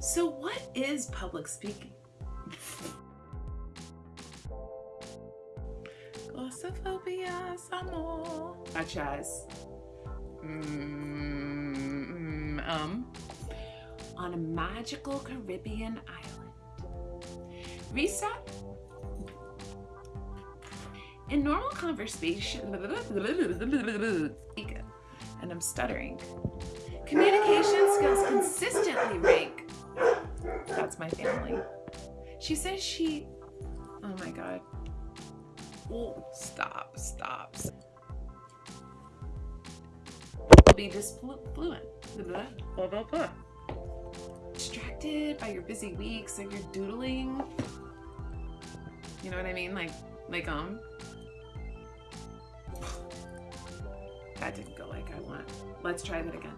So what is public speaking? Glossophobia, samo. Such as, mm, um, on a magical Caribbean island. Reset. In normal conversation, and I'm stuttering. Communication skills. That's my family. She says she, oh my God. Oh, stop, stop. Be just fluent. Blah, blah, blah. Distracted by your busy week, so you're doodling. You know what I mean? Like, like, um. That didn't go like I want. Let's try that again.